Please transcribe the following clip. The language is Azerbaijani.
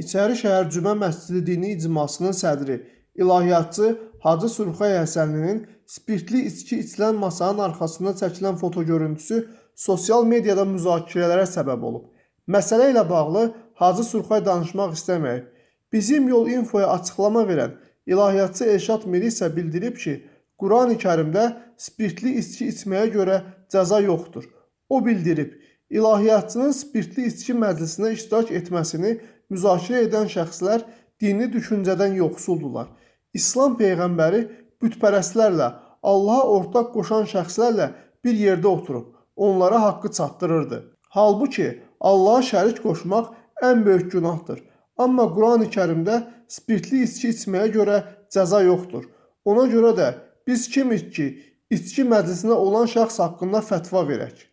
İçərişəhər Cümə Məscidi Dini İcmasının sədri, ilahiyyatçı Hacı Surxay Həsənlinin spirtli içki içilən masanın arxasında çəkilən fotoگörüntüsü sosial mediada müzakirələrə səbəb olub. Məsələ ilə bağlı Hacı Surxay danışmaq istəməyib. Bizim Yol Infoya açıqlama verən ilahiyyatçı Elşad Miri isə bildirib ki, Qurani Kərimdə spirtli içki içməyə görə cəza yoxdur. O bildirib, ilahiyyatçının spirtli içki məclisinə iştirak etməsini müzakirə edən şəxslər dini düşüncədən yoxsuldurlar. İslam peyğəmbəri bütpərəstlərlə, Allaha ortaq qoşan şəxslərlə bir yerdə oturub, onlara haqqı çatdırırdı. Halbuki Allaha şərik qoşmaq ən böyük günahdır. Amma Qurani-Kərimdə spirtli içki içməyə görə cəza yoxdur. Ona görə də biz kimik ki, içki məclisinə olan şəxs haqqında fətva verək?